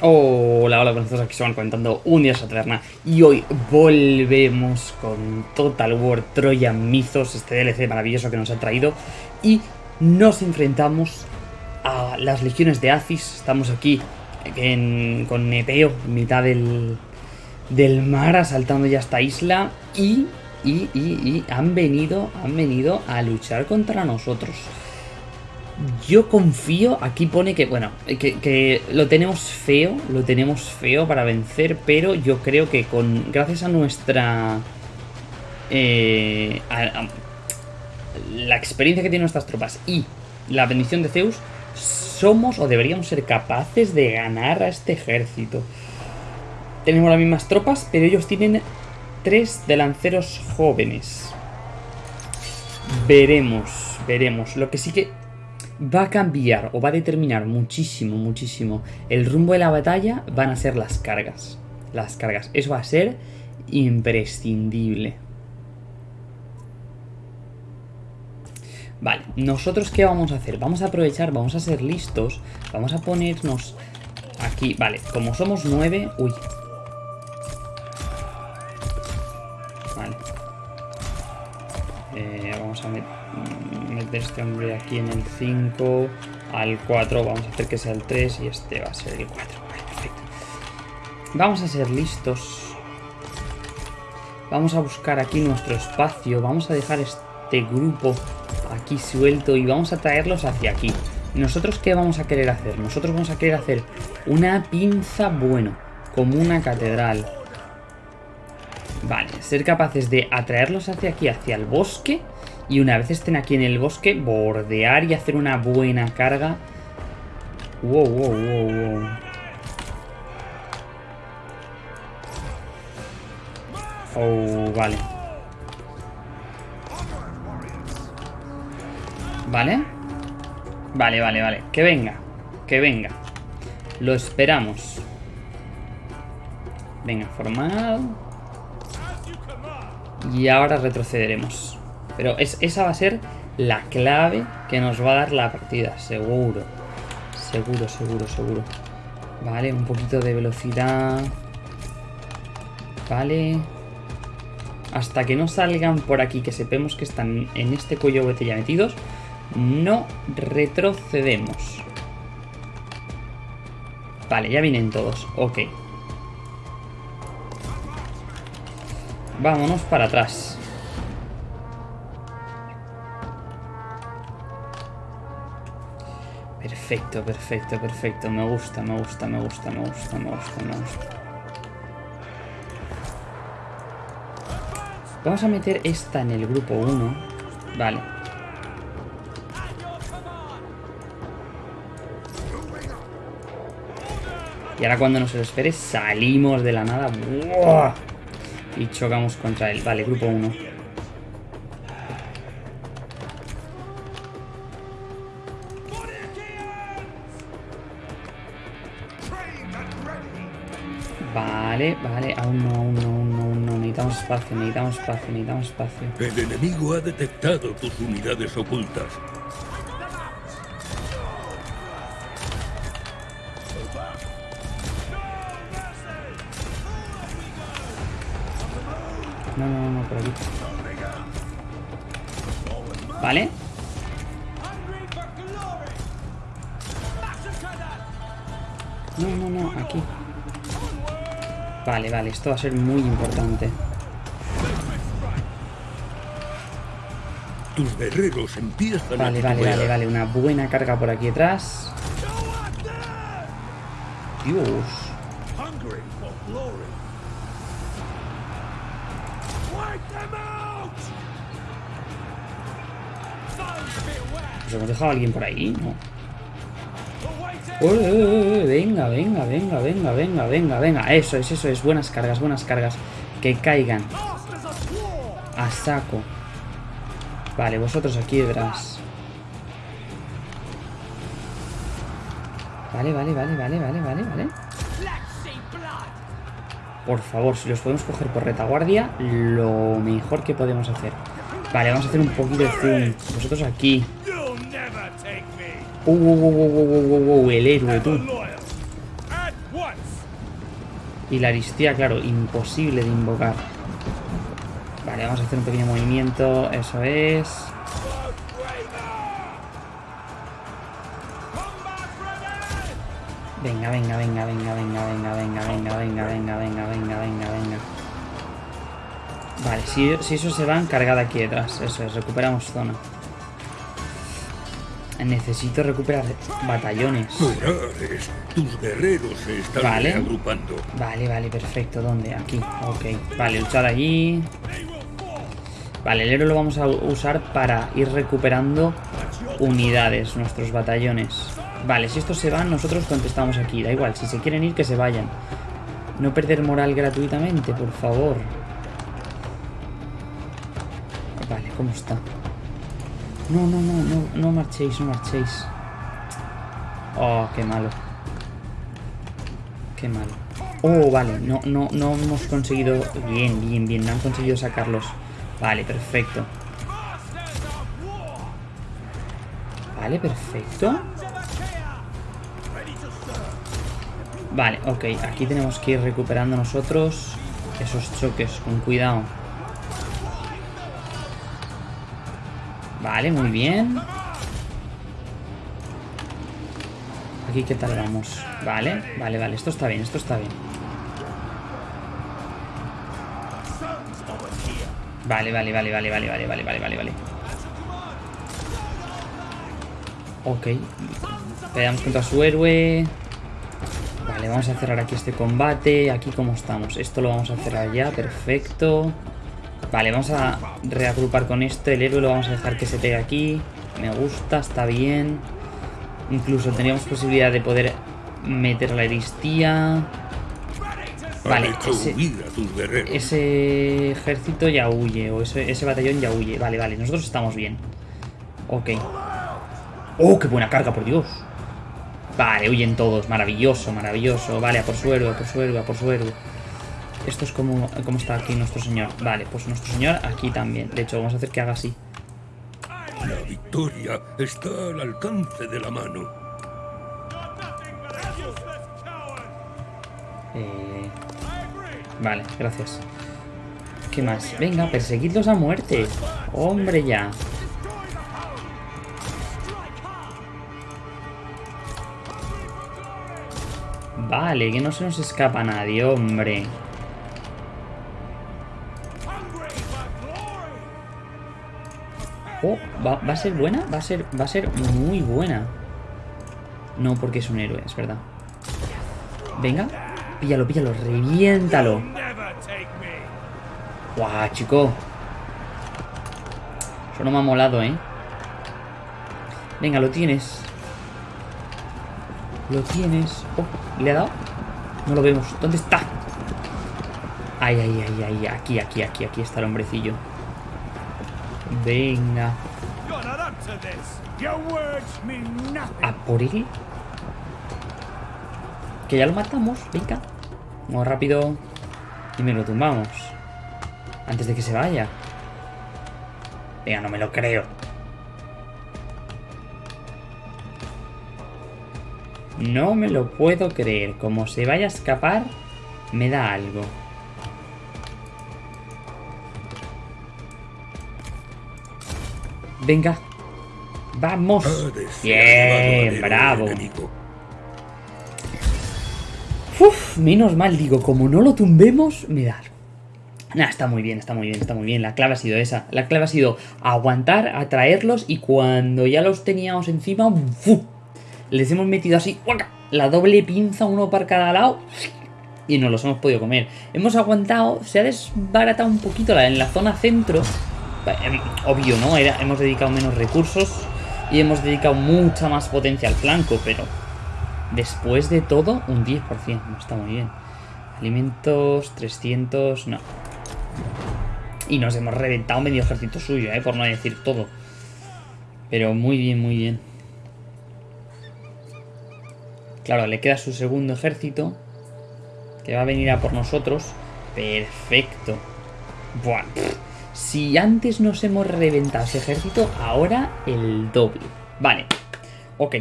Hola, hola, buenas aquí van comentando un día Taberna y hoy volvemos con Total War Trojan Mythos, este DLC maravilloso que nos ha traído y nos enfrentamos a las legiones de Aziz, estamos aquí con Nepeo, en mitad del, del mar, asaltando ya esta isla y, y, y, y han venido, han venido a luchar contra nosotros. Yo confío, aquí pone que, bueno, que, lo tenemos feo, lo tenemos feo para vencer, pero yo creo que con gracias a nuestra... Eh, la experiencia que tienen nuestras tropas y la bendición de Zeus, somos o deberíamos ser capaces de ganar a este ejército. Tenemos las mismas tropas, pero ellos tienen tres delanceros jóvenes. Veremos, veremos. Lo que sí que va a cambiar o va a determinar muchísimo, muchísimo el rumbo de la batalla van a ser las cargas. Las cargas. Eso va a ser imprescindible. Vale, nosotros qué vamos a hacer? Vamos a aprovechar, vamos a ser listos, vamos a ponernos aquí, vale, como somos nueve... Uy. Vale. Eh, vamos a meter de este hombre aquí en el 5 al 4. Vamos a hacer que sea el 3 y este va a ser el 4. perfecto. Vamos a ser listos. Vamos a buscar aquí nuestro espacio. Vamos a dejar este grupo aquí suelto y vamos a traerlos hacia aquí. ¿Nosotros qué vamos a querer hacer? Nosotros vamos a querer hacer una pinza, bueno, como una catedral. Vale, ser capaces de atraerlos hacia aquí, hacia el bosque y una vez estén aquí en el bosque, bordear y hacer una buena carga. Wow, wow, wow, wow. Oh, vale. ¿Vale? Vale, vale, vale. Que venga. Que venga. Lo esperamos. Venga, formado. Y ahora retrocederemos. Pero esa va a ser la clave que nos va a dar la partida, seguro. Seguro, seguro, seguro. Vale, un poquito de velocidad. Vale. Hasta que no salgan por aquí, que sepamos que están en este cuello botella metidos, no retrocedemos. Vale, ya vienen todos. Ok. Vámonos para atrás. Perfecto, perfecto, perfecto. Me gusta, me gusta, me gusta, me gusta, me gusta, me gusta. Vamos a meter esta en el grupo 1. Vale. Y ahora cuando nos lo espere salimos de la nada. Y chocamos contra él. Vale, grupo 1. Espacio, necesitamos espacio, necesitamos espacio. El enemigo ha detectado tus unidades ocultas. No, no, no, por aquí. Vale. No, no, no, aquí. Vale, vale, esto va a ser muy importante. Tus guerreros empiezan Vale, vale, vale, vale. Una buena carga por aquí atrás. Dios. ¿Nos hemos dejado a alguien por ahí? No venga, venga, venga, venga, venga, venga, venga. Eso es, eso es. Buenas cargas, buenas cargas. Que caigan. A saco. Vale, vosotros aquí detrás. Vale, vale, vale, vale, vale, vale, vale. Por favor, si los podemos coger por retaguardia, lo mejor que podemos hacer. Vale, vamos a hacer un poquito de zoom. Vosotros aquí. Uh, uh, uh, el héroe, tú. Y la aristía, claro, imposible de invocar. Vale, vamos a hacer un pequeño movimiento. Eso es. Venga, venga, venga, venga, venga, venga, venga, venga, venga, venga, venga, venga, venga, venga. Vale, si, si eso se van, cargada aquí detrás. Eso es, recuperamos zona. Necesito recuperar batallones. Morales, tus guerreros se están Vale. agrupando. Vale, vale, perfecto. ¿Dónde? Aquí. Ok. Vale, luchar allí. Vale, el héroe lo vamos a usar para ir recuperando unidades, nuestros batallones. Vale, si estos se van, nosotros contestamos aquí. Da igual, si se quieren ir, que se vayan. No perder moral gratuitamente, por favor. Vale, ¿cómo está? No, no, no, no, no marchéis, no marchéis. Oh, qué malo. Qué malo. Oh, vale, no, no, no hemos conseguido... Bien, bien, bien, no han conseguido sacarlos. Vale, perfecto. Vale, perfecto. Vale, ok, aquí tenemos que ir recuperando nosotros esos choques, con cuidado. Vale, muy bien. Aquí qué tal vamos. Vale, vale, vale. Esto está bien, esto está bien. Vale, vale, vale, vale, vale, vale, vale, vale, vale, vale. Ok. Peleamos contra su héroe. Vale, vamos a cerrar aquí este combate. Aquí cómo estamos. Esto lo vamos a cerrar ya, perfecto. Vale, vamos a reagrupar con esto. El héroe lo vamos a dejar que se pegue aquí. Me gusta, está bien. Incluso teníamos posibilidad de poder meter la aristía. Vale, ese, ese ejército ya huye. O ese, ese batallón ya huye. Vale, vale, nosotros estamos bien. Ok. ¡Oh, qué buena carga, por Dios! Vale, huyen todos. Maravilloso, maravilloso. Vale, a por su héroe, a por su héroe, a por su héroe. Esto es como, como está aquí nuestro señor. Vale, pues nuestro señor aquí también. De hecho, vamos a hacer que haga así. La victoria está al alcance de la mano. Eh, Vale, gracias. ¿Qué más? Venga, perseguidlos a muerte. Hombre, ya. Vale, que no se nos escapa nadie, hombre. Oh, ¿va, va a ser buena? Va a ser, va a ser muy buena. No, porque es un héroe, es verdad. Venga, píllalo, píllalo, reviéntalo. Guau, chico. Eso no me ha molado, ¿eh? Venga, lo tienes. Lo tienes. Oh, ¿le ha dado? No lo vemos. ¿Dónde está? Ay, ay, ay, ay. Aquí, aquí, aquí, aquí está el hombrecillo. Venga. ¿A por él? Que ya lo matamos. Venga. Vamos rápido. Y me lo tumbamos. Antes de que se vaya. Venga, no me lo creo. No me lo puedo creer. Como se vaya a escapar, me da algo. Venga. Vamos. Bien, bravo. enemigo. Menos mal, digo, como no lo tumbemos, mirad. Nah, está muy bien, está muy bien, está muy bien. La clave ha sido esa. La clave ha sido aguantar, atraerlos y cuando ya los teníamos encima, les hemos metido así, ¡guaca! la doble pinza, uno para cada lado y nos los hemos podido comer. Hemos aguantado, se ha desbaratado un poquito la, en la zona centro. Eh, Obvio, ¿no? Hemos dedicado menos recursos y hemos dedicado mucha más potencia al flanco, pero Después de todo, un 10%. No está muy bien. Alimentos, 300... No. Y nos hemos reventado medio ejército suyo, ¿eh? Por no decir todo. Pero muy bien, muy bien. Claro, le queda su segundo ejército. Que va a venir a por nosotros. Perfecto. Buah. Si antes nos hemos reventado ese ejército, ahora el doble. Vale. Ok.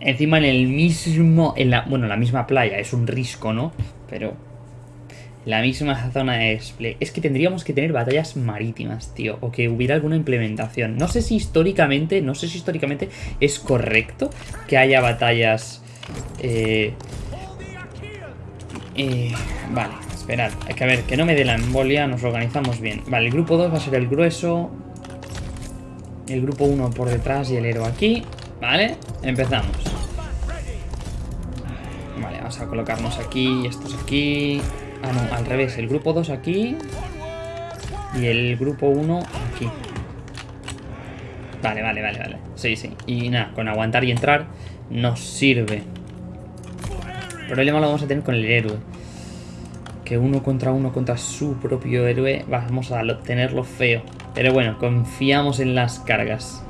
Encima en el mismo, en la, bueno, la misma playa, es un risco, ¿no? Pero la misma zona de display. Es que tendríamos que tener batallas marítimas, tío. O que hubiera alguna implementación. No sé si históricamente, no sé si históricamente es correcto que haya batallas... Eh, eh, vale, esperad. Hay que ver, que no me dé la embolia, nos organizamos bien. Vale, el grupo 2 va a ser el grueso. El grupo 1 por detrás y el héroe aquí. Vale, empezamos. Vale, vamos a colocarnos aquí estos aquí. Ah, no, al revés. El grupo 2 aquí. Y el grupo 1 aquí. Vale, vale, vale, vale. Sí, sí. Y nada, con aguantar y entrar nos sirve. El problema lo vamos a tener con el héroe. Que uno contra uno contra su propio héroe vamos a tenerlo feo. Pero bueno, confiamos en las cargas.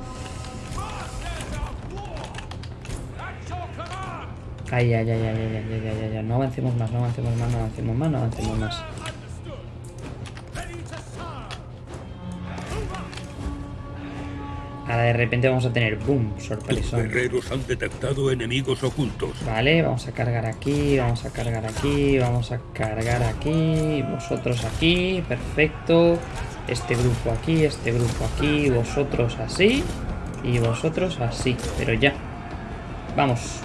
Ay, ay, ay, ay, ay, ay, ay, ay, ay, no avancemos más, no avancemos más, no avancemos más, no avancemos más. Ahora de repente vamos a tener boom, Tus sorpresón. guerreros han detectado enemigos ocultos. Vale, vamos a cargar aquí, vamos a cargar aquí, vamos a cargar aquí, vosotros aquí, perfecto. Este grupo aquí, este grupo aquí, vosotros así y vosotros así, pero ya. Vamos.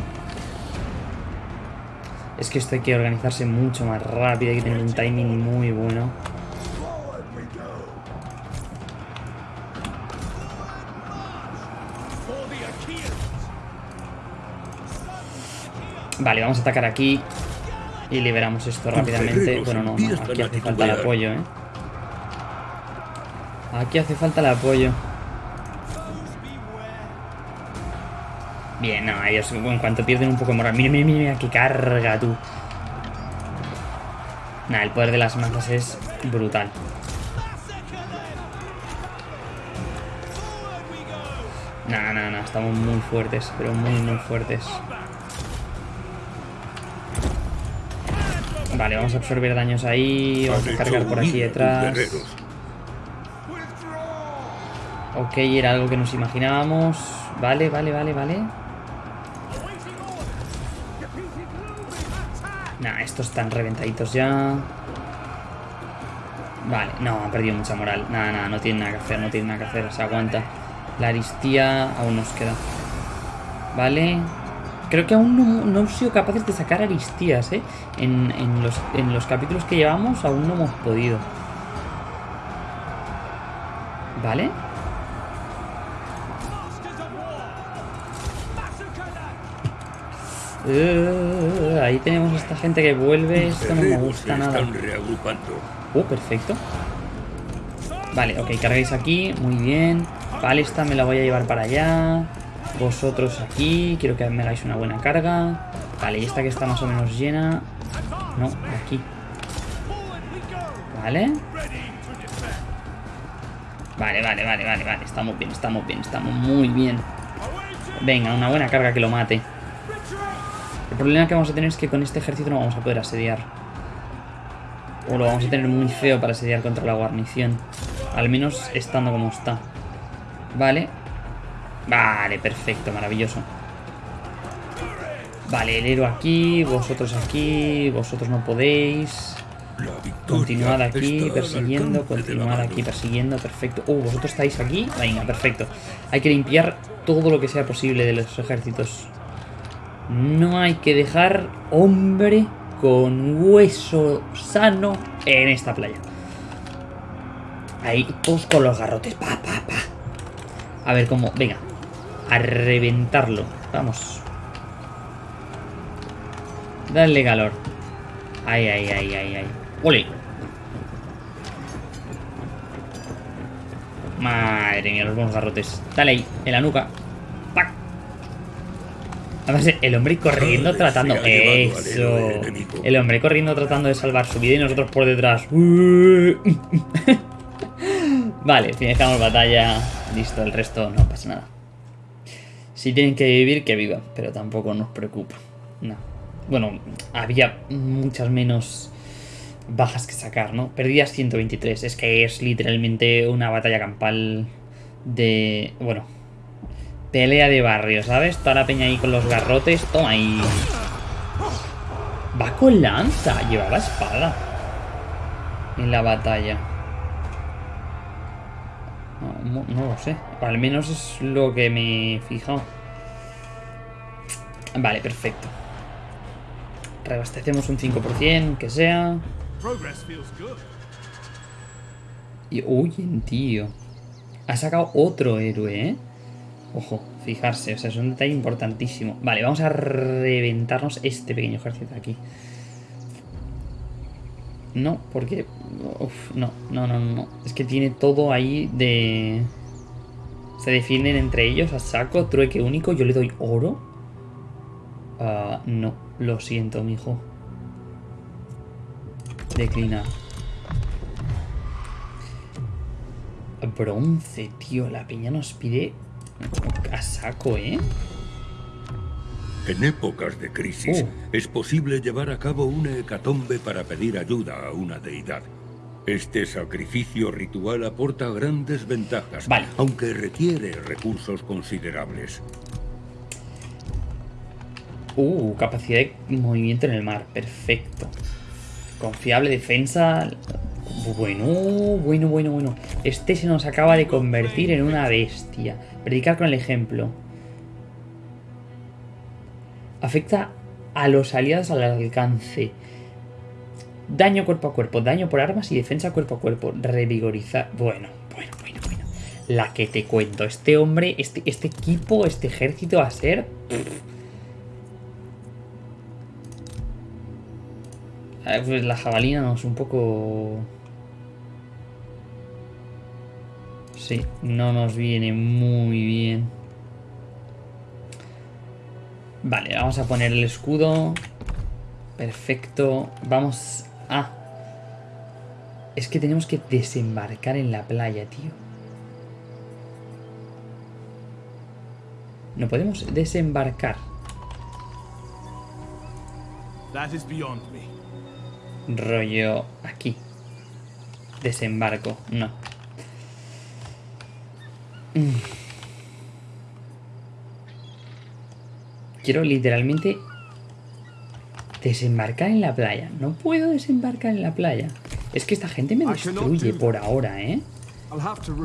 Es que esto hay que organizarse mucho más rápido, hay que tener un timing muy bueno. Vale, vamos a atacar aquí y liberamos esto rápidamente. Bueno, no, aquí hace falta el apoyo, ¿eh? Aquí hace falta el apoyo. Bien, no, ellos en cuanto pierden un poco de moral. Mira, mira, mira, mira, qué carga tú. Nah, el poder de las masas es brutal. Nah, nah, nah, estamos muy fuertes, pero muy, muy fuertes. Vale, vamos a absorber daños ahí. Vamos a cargar por aquí detrás. Ok, era algo que nos imaginábamos. Vale, vale, vale, vale. Estos están reventaditos ya. Vale, no, han perdido mucha moral. Nada, nada, no tienen nada que hacer, no tienen nada que hacer. Se aguanta. La aristía aún nos queda. Vale. Creo que aún no, no hemos sido capaces de sacar aristías, ¿eh? En, en los, en los capítulos que llevamos aún no hemos podido. Vale. Eh, ahí tenemos a esta gente que vuelve. Esto no me gusta nada. Oh, perfecto. Vale, ok, cargáis aquí. Muy bien. Vale, esta me la voy a llevar para allá. Vosotros aquí. Quiero que me hagáis una buena carga. Vale, y esta que está más o menos llena. No, aquí. Vale. Vale, vale, vale, vale, vale. Estamos bien, estamos bien, estamos muy bien. Venga, una buena carga que lo mate. El problema que vamos a tener es que con este ejército no vamos a poder asediar. O lo vamos a tener muy feo para asediar contra la guarnición. Al menos estando como está. Vale. Vale, perfecto, maravilloso. Vale, el héroe aquí, vosotros aquí, vosotros no podéis. Continuad aquí persiguiendo, continuad aquí persiguiendo, perfecto. Uh, vosotros estáis aquí. Venga, perfecto. Hay que limpiar todo lo que sea posible de los ejércitos. No hay que dejar hombre con hueso sano en esta playa. Ahí, todos con los garrotes. Pa, pa, pa. A ver cómo. Venga. A reventarlo. Vamos. Dale calor. Ay, ay, ay, ay, ay. ¡Ole! Madre mía, los buenos garrotes. Dale ahí, en la nuca. Además, el hombre corriendo tratando. Eso. enemigo. El hombre corriendo tratando de salvar su vida y nosotros por detrás. vale, finalizamos batalla. Listo, el resto no pasa nada. Si tienen que vivir, que vivan, pero tampoco nos preocupa. No. Bueno, había muchas menos bajas que sacar, ¿no? Perdías 123, es que es literalmente una batalla campal de... Bueno, Pelea de barrio, ¿sabes? Toda la peña ahí con los garrotes. Toma ahí. Va con lanza. Llevaba espada. En la batalla. No, no- no lo sé. Al menos es lo que me he fijado. Vale, perfecto. Reabastecemos un 5%, que sea. Y, uy, tío. Ha sacado otro héroe, ¿eh? Ojo, fijarse, o sea, es un detalle importantísimo. Vale, vamos a reventarnos este pequeño ejército aquí. No, porque... uf, no, no, no, no. Es que tiene todo ahí de... Se defienden entre ellos a saco, trueque único. Yo le doy oro. Ah, no, lo siento, mijo. Declinar. Bronce, tío. La peña nos pide a saco, ¿eh? En épocas de crisis, Uh. es posible llevar a cabo una hecatombe para pedir ayuda a una deidad. Este sacrificio ritual aporta grandes ventajas, Vale. aunque requiere recursos considerables. Uh, capacidad de movimiento en el mar. Perfecto. Confiable defensa. Bueno, bueno, bueno, bueno. Este se nos acaba de convertir en una bestia. Predicar con el ejemplo. Afecta a los aliados al alcance. Daño cuerpo a cuerpo, daño por armas y defensa cuerpo a cuerpo. Revigorizar. Bueno, bueno, bueno, bueno. La que te cuento. Este hombre, este, este equipo, este ejército va a ser. Pues la jabalina nos un poco... Sí, no nos viene muy bien. Vale, vamos a poner el escudo. Perfecto. Vamos a... Es que tenemos que desembarcar en la playa, tío. No podemos desembarcar. That is beyond me. rollo aquí. Desembarco, no. Mm. Quiero literalmente desembarcar en la playa. No puedo desembarcar en la playa. Es que esta gente me destruye por ahora, ¿eh?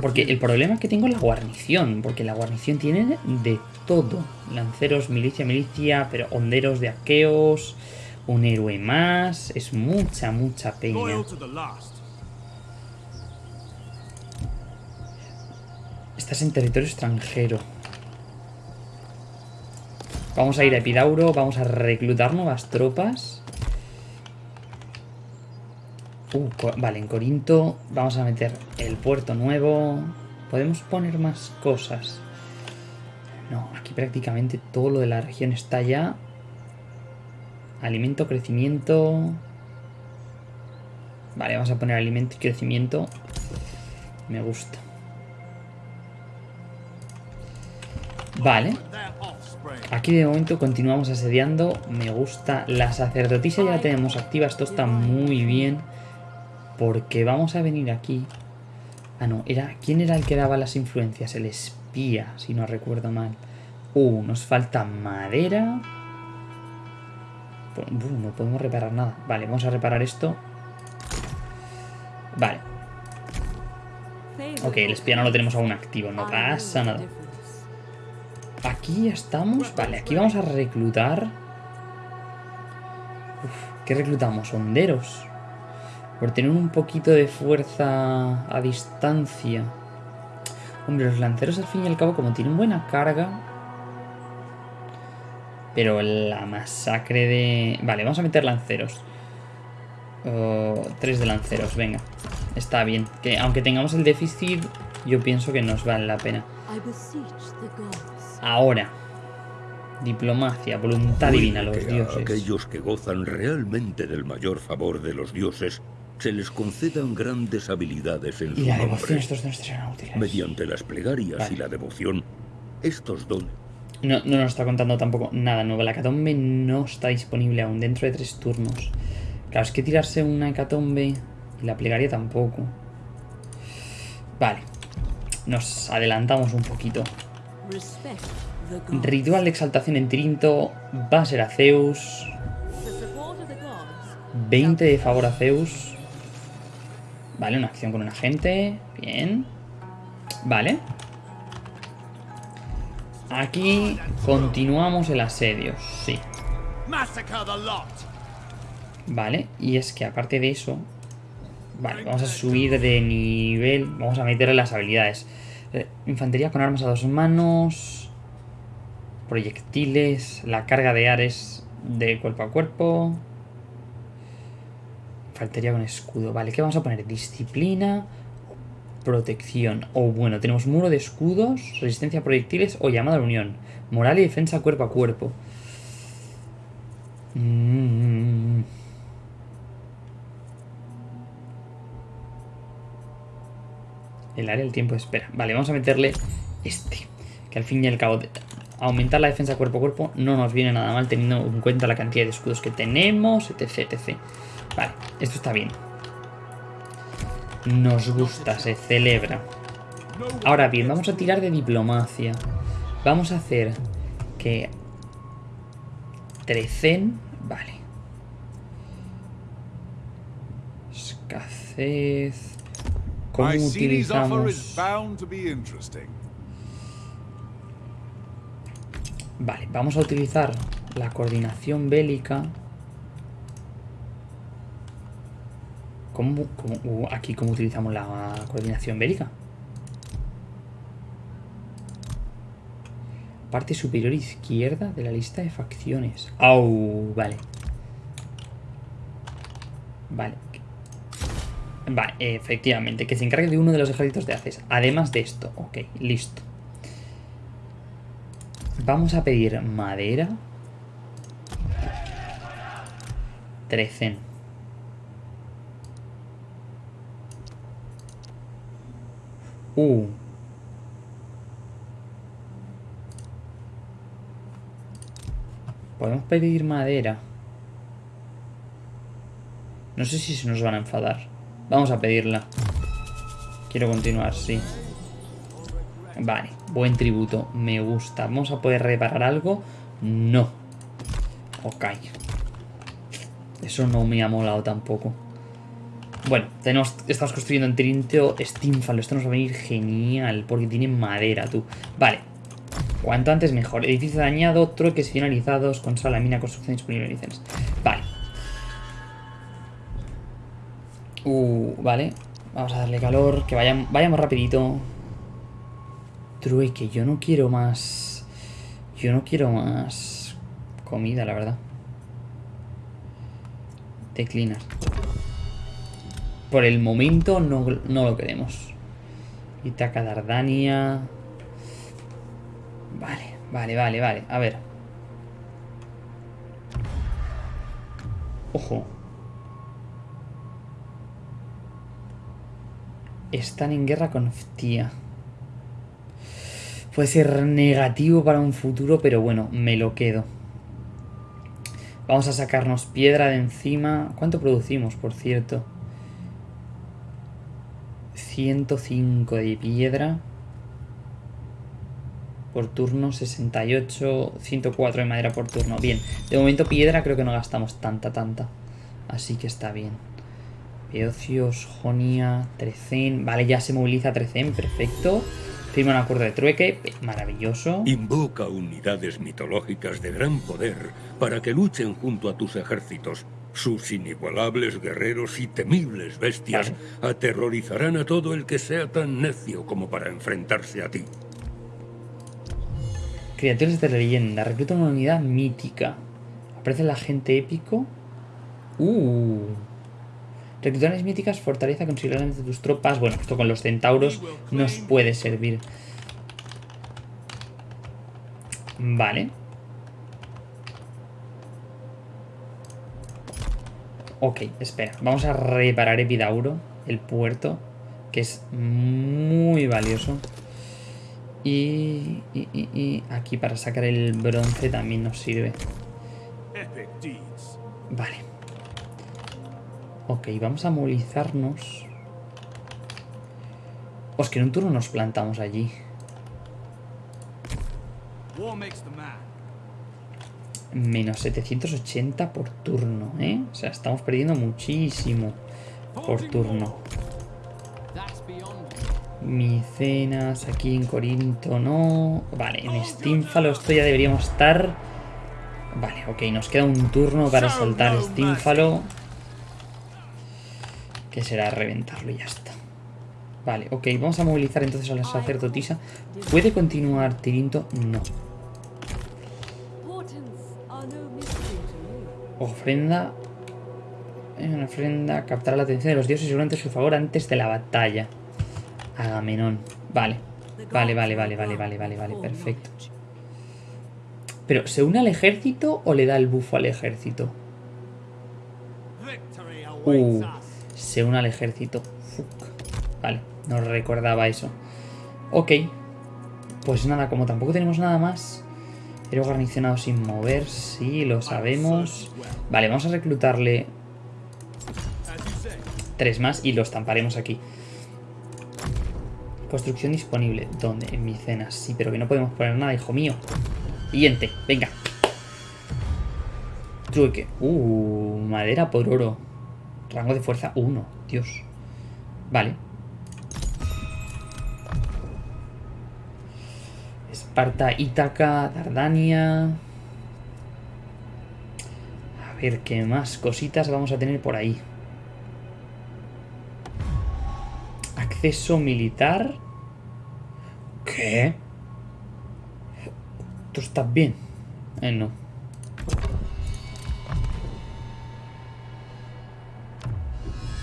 Porque el problema que tengo es la guarnición, porque la guarnición tiene de todo. Lanceros, milicia, milicia, pero honderos de aqueos, un héroe más, es mucha, mucha peña. Estás en territorio extranjero. Vamos a ir a Epidauro, vamos a reclutar nuevas tropas. Uh, vale, en Corinto vamos a meter el puerto nuevo. Podemos poner más cosas. No, aquí prácticamente todo lo de la región está ya. Alimento, crecimiento. Vale, vamos a poner alimento y crecimiento. Me gusta. Vale. Aquí de momento continuamos asediando. Me gusta. La sacerdotisa ya la tenemos activa. Esto está muy bien. Porque vamos a venir aquí. Ah, no. Era, ¿Quién era el que daba las influencias? El espía, si no recuerdo mal. Uh, nos falta madera. Pues, uh, no podemos reparar nada. Vale, vamos a reparar esto. Vale. Ok, el espía no lo tenemos aún activo. No pasa nada. Aquí ya estamos. Vale, aquí vamos a reclutar. Uf, ¿Qué reclutamos? Honderos. Por tener un poquito de fuerza a distancia. Hombre, los lanceros al fin y al cabo, como tienen buena carga. Pero la masacre de... Vale, vamos a meter lanceros. Oh, tres de lanceros, venga. Está bien. Que aunque tengamos el déficit, yo pienso que nos vale la pena. Ahora. Diplomacia, voluntad divina, los a dioses. aquellos que gozan realmente del mayor favor de los dioses se les concedan grandes habilidades en Y su la devoción, nombre. estos dones serán útiles. Mediante las plegarias Vale. y la devoción, estos dones No, no nos está contando tampoco nada nuevo. La hecatombe no está disponible aún dentro de tres turnos. Claro, es que tirarse una hecatombe y la plegaria tampoco. Vale. Nos adelantamos un poquito. Ritual de exaltación en Tirinto va a ser a Zeus. The support of the gods 20 de favor a Zeus. Vale, una acción con un agente. Bien. Vale. Aquí continuamos el asedio. Sí. Vale. Y es que aparte de eso... Vale, vamos a subir de nivel. Vamos a meterle las habilidades. Eh, Infantería con armas a dos manos. Proyectiles. La carga de Ares de cuerpo a cuerpo. Infantería con escudo. Vale, ¿qué vamos a poner? Disciplina. Protección. O bueno, tenemos muro de escudos, resistencia a proyectiles o llamada a la unión. Moral y defensa cuerpo a cuerpo. Mm. El área del tiempo de espera. Vale, vamos a meterle este. Que al fin y al cabo, aumentar la defensa cuerpo a cuerpo no nos viene nada mal teniendo en cuenta la cantidad de escudos que tenemos, etc, etc. Vale, esto está bien. Nos gusta, se celebra. Ahora bien, vamos a tirar de diplomacia. Vamos a hacer que... Trecen... Vale. Escasez... ¿Cómo utilizamos...? Vale, vamos a utilizar la coordinación bélica. ¿Cómo, cómo- uh, aquí cómo utilizamos la coordinación bélica? Parte superior izquierda de la lista de facciones. Au, vale. Vale. Vale, efectivamente, que se encargue de uno de los ejércitos de Haces. Además de esto, ok, listo. Vamos a pedir madera. Trecen. Uh. Podemos pedir madera. No sé si se nos van a enfadar. Vamos a pedirla. Quiero continuar, sí. Vale, buen tributo, me gusta. ¿Vamos a poder reparar algo? No. Ok. Eso no me ha molado tampoco. Bueno, tenemos, estamos construyendo en Trinteo Steamfall. Esto nos va a venir genial porque tiene madera, tú. Vale. Cuanto antes mejor. Edificio dañado, trueques finalizados, consola, mina, construcción disponible en licencias. Vale. Uh, vale. Vamos a darle calor, que vayan, vayamos rapidito. Trueque, yo no quiero más... Yo no quiero más comida, la verdad. Declinar. Por el momento no, no lo queremos. Itaca Dardania. Vale, vale, vale, vale. A ver. Ojo. Están en guerra con Ftia. Puede ser negativo para un futuro, pero bueno, me lo quedo. Vamos a sacarnos piedra de encima. ¿Cuánto producimos, por cierto? 105 de piedra. Por turno, 68, 104 de madera por turno. Bien, de momento piedra creo que no gastamos tanta, tanta. Así que está bien. Beocios, Jonia, Trecen. Vale, ya se moviliza Trecen, perfecto. Firma un acuerdo de trueque, maravilloso. Invoca unidades mitológicas de gran poder para que luchen junto a tus ejércitos. Sus inigualables guerreros y temibles bestias aterrorizarán a todo el que sea tan necio como para enfrentarse a ti. Criaturas de leyenda. Recluta una unidad mítica. Aparece el agente épico. Uh. Reclutaciones míticas fortaleza considerablemente tus tropas. Bueno, esto con los centauros nos puede servir. Vale. Ok, espera. Vamos a reparar Epidauro, el puerto, que es muy valioso. Y, y, y- y aquí para sacar el bronce también nos sirve. Vale. Ok, vamos a movilizarnos. Os que en un turno nos plantamos allí. Menos 780 por turno, ¿eh? O sea, estamos perdiendo muchísimo por turno. Micenas, aquí en Corinto no. Vale, en Stínfalo esto ya deberíamos estar. Vale, ok, nos queda un turno para soltar Stínfalo. Que será reventarlo y ya está. Vale, ok, vamos a movilizar entonces a la sacerdotisa. ¿Puede continuar Tirinto? No. Ofrenda. Una ofrenda captará la atención de los dioses durante su favor antes de la batalla. Agamenón. Vale. Vale, vale, vale, vale, vale, vale, vale, perfecto. Pero, ¿se une al ejército o le da el bufo al ejército? Uh. Se une al ejército. Vale, no recordaba eso. Ok. Pues nada, como tampoco tenemos nada más. Héroe garnicionado sin mover, sí, lo sabemos. Vale, vamos a reclutarle tres más y los estamparemos aquí. Construcción disponible. ¿Dónde? En Micenas. Sí, pero que no podemos poner nada, hijo mío. Siguiente, venga. Trueque. Uh, madera por oro. Rango de fuerza 1. Dios. Vale. Esparta, Ítaca, Dardania. A ver qué más cositas vamos a tener por ahí. Acceso militar. ¿Qué? ¿Tú estás bien? Eh, no.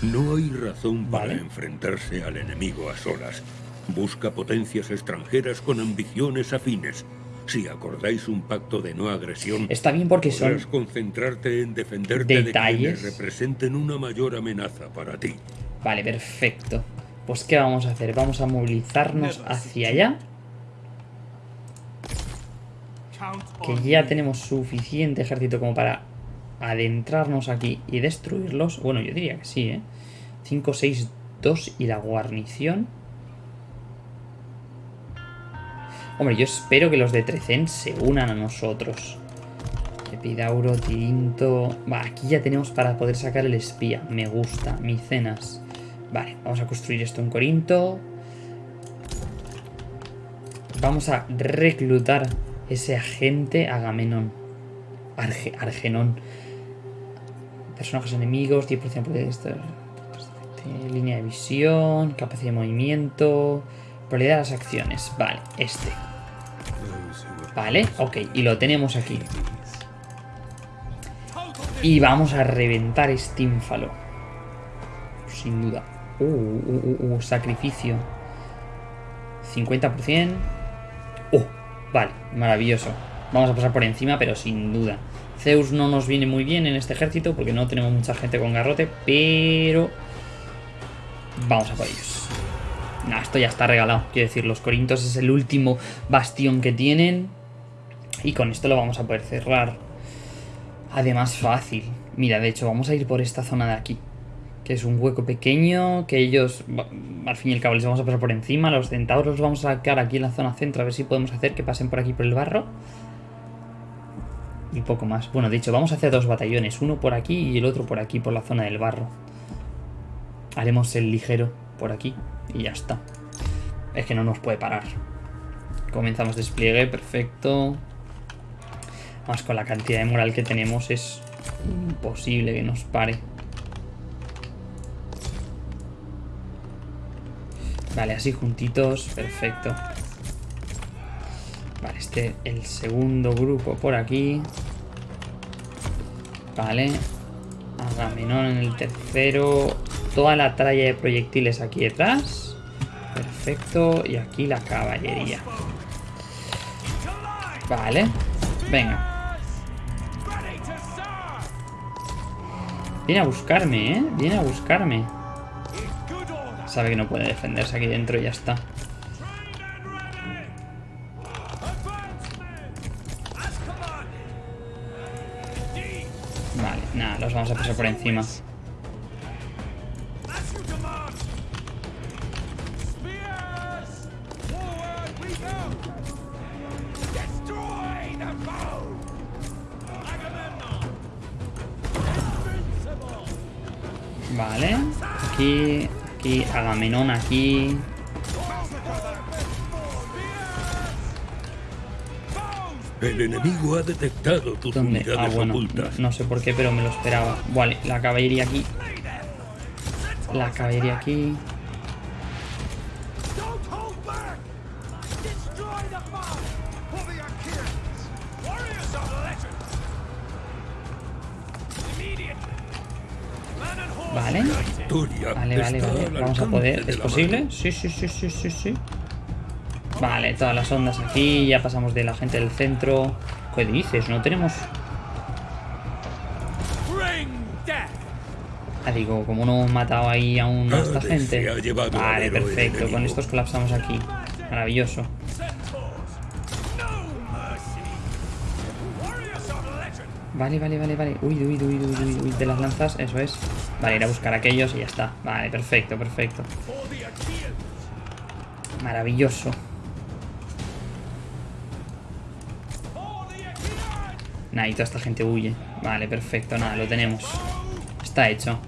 No hay razón para Vale. enfrentarse al enemigo a solas. Busca potencias extranjeras con ambiciones afines. Si acordáis un pacto de no agresión, Está bien porque son... podrás concentrarte en defenderte de detalles. quienes representen una mayor amenaza para ti. Vale, perfecto. Pues ¿qué vamos a hacer? Vamos a movilizarnos hacia allá. Que ya tenemos suficiente ejército como para adentrarnos aquí y destruirlos. Bueno, yo diría que sí, ¿eh? 5, 6, 2 y la guarnición. Hombre, yo espero que los de Trecen se unan a nosotros. Epidauro, Tirinto... Va, aquí ya tenemos para poder sacar el espía. Me gusta. Micenas. Vale, vamos a construir esto en Corinto. Vamos a reclutar ese agente Agamenón. Arge- Argenón. Personajes enemigos, 10% de esto. Línea de visión, capacidad de movimiento, probabilidad de las acciones. Vale, este. Vale, ok, y lo tenemos aquí. Y vamos a reventar Stínfalo. Sin duda. Uh, uh, uh, uh, sacrificio. 50%. Oh, vale, maravilloso. Vamos a pasar por encima, pero sin duda. Zeus no nos viene muy bien en este ejército porque no tenemos mucha gente con garrote, pero... Vamos a por ellos. Esto ya está regalado. Quiero decir, los Corintos es el último bastión que tienen. Y con esto lo vamos a poder cerrar. Además, fácil. Mira, de hecho, vamos a ir por esta zona de aquí. Que es un hueco pequeño. Que ellos, al fin y al cabo, les vamos a pasar por encima. Los centauros los vamos a sacar aquí en la zona centro. A ver si podemos hacer que pasen por aquí por el barro. Y poco más. Bueno, de hecho, vamos a hacer dos batallones. Uno por aquí y el otro por aquí, por la zona del barro. Haremos el ligero por aquí. Y ya está. Es que no nos puede parar. Comenzamos despliegue, perfecto. Más con la cantidad de moral que tenemos es imposible que nos pare. Vale, así juntitos, perfecto. Vale, este, el segundo grupo por aquí. Vale. Agamenón en el tercero. Toda la tralla de proyectiles aquí detrás. Perfecto. Y aquí la caballería. Vale. Venga. Viene a buscarme, ¿eh? Viene a buscarme. Sabe que no puede defenderse aquí dentro y ya está. por encima. Vale. Aquí, aquí, Agamenón aquí. El enemigo ha detectado tus ¿Dónde? unidades Ah, bueno, ocultas. no sé por qué, pero me lo esperaba. Vale, la caballería aquí. La caballería aquí. Vale. Vale, vale, vale. al Vamos a poder. de ¿Es posible? Sí, sí, sí, sí, sí, sí. Vale, todas las ondas aquí. Ya pasamos de la gente del centro. ¿Qué dices? No tenemos. Ah, digo, como no hemos matado ahí aún a esta Hades gente. Vale, perfecto. Con estos colapsamos aquí. Maravilloso. Vale, vale, vale, vale. Uy, uy, uy, uy, uy, uy, de las lanzas, eso es. Vale, ir a buscar a aquellos y ya está. Vale, perfecto, perfecto. Maravilloso. Nah, y toda esta gente huye. Vale, perfecto, nada, lo tenemos. Está hecho.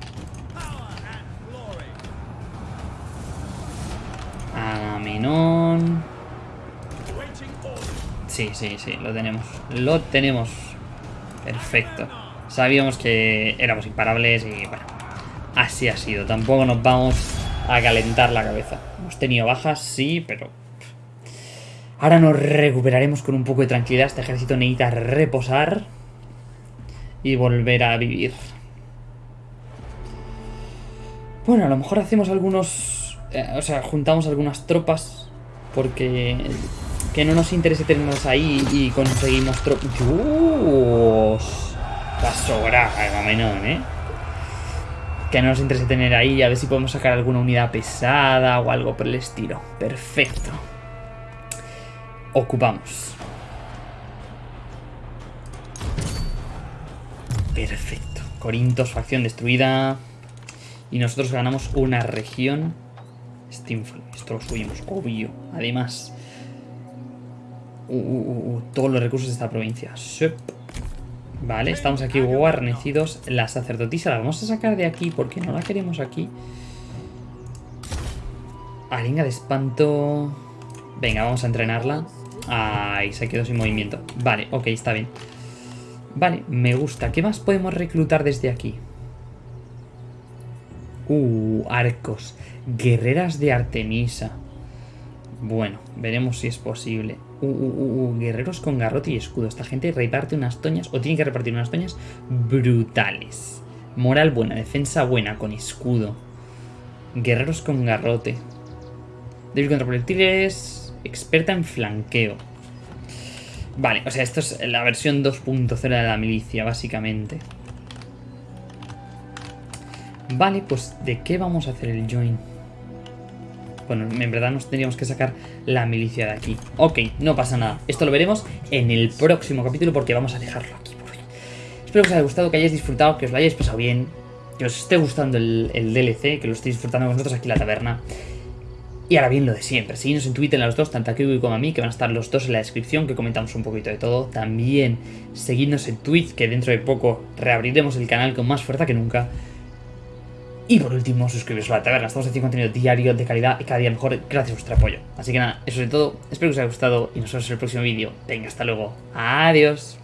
Agamenón. Sí, sí, sí, lo tenemos. Lo tenemos. Perfecto. Sabíamos que éramos imparables y bueno, así ha sido. Tampoco nos vamos a calentar la cabeza. Hemos tenido bajas, sí, pero... Ahora nos recuperaremos con un poco de tranquilidad. Este ejército necesita reposar y volver a vivir. Bueno, a lo mejor hacemos algunos... eh, o sea, juntamos algunas tropas porque que no nos interese tenernos ahí y conseguimos tropas. ¡Dios! Va a sobrar Agamenón, ¿eh? Que no nos interese tener ahí a ver si podemos sacar alguna unidad pesada o algo por el estilo. Perfecto. Ocupamos. Perfecto. Corintos, facción destruida. Y nosotros ganamos una región. Stinful. Esto lo subimos, obvio. Además. Uh, uh, uh, todos los recursos de esta provincia. Vale, estamos aquí guarnecidos. La sacerdotisa la vamos a sacar de aquí porque no la queremos aquí. Arenga de espanto. Venga, vamos a entrenarla. Ay, se quedó sin movimiento. Vale, ok, está bien. Vale, me gusta. ¿Qué más podemos reclutar desde aquí? Uh, arcos. Guerreras de Artemisa. Bueno, veremos si es posible. Uh, uh, uh, uh, guerreros con garrote y escudo. Esta gente reparte unas toñas, o tiene que repartir unas toñas brutales. Moral buena, defensa buena, con escudo. Guerreros con garrote. Débil contra proyectiles. Experta en flanqueo. Vale, o sea, esto es la versión 2.0 de la milicia, básicamente. Vale, pues ¿de qué vamos a hacer el join? Bueno, en verdad nos tendríamos que sacar la milicia de aquí. Ok, no pasa nada. Esto lo veremos en el próximo capítulo porque vamos a dejarlo aquí por hoy. Espero que os haya gustado, que hayáis disfrutado, que os lo hayáis pasado bien, que os esté gustando el, DLC, que lo estéis disfrutando con nosotros aquí en la taberna. Y ahora bien, lo de siempre. Seguidnos en Twitter a los dos, tanto a Kiwi como a mí, que van a estar los dos en la descripción, que comentamos un poquito de todo. También seguidnos en Twitch, que dentro de poco reabriremos el canal con más fuerza que nunca. Y por último, suscribiros a la taberna. Estamos haciendo contenido diario de calidad y cada día mejor gracias a vuestro apoyo. Así que nada, eso es todo. Espero que os haya gustado y nos vemos en el próximo vídeo. Venga, hasta luego. Adiós.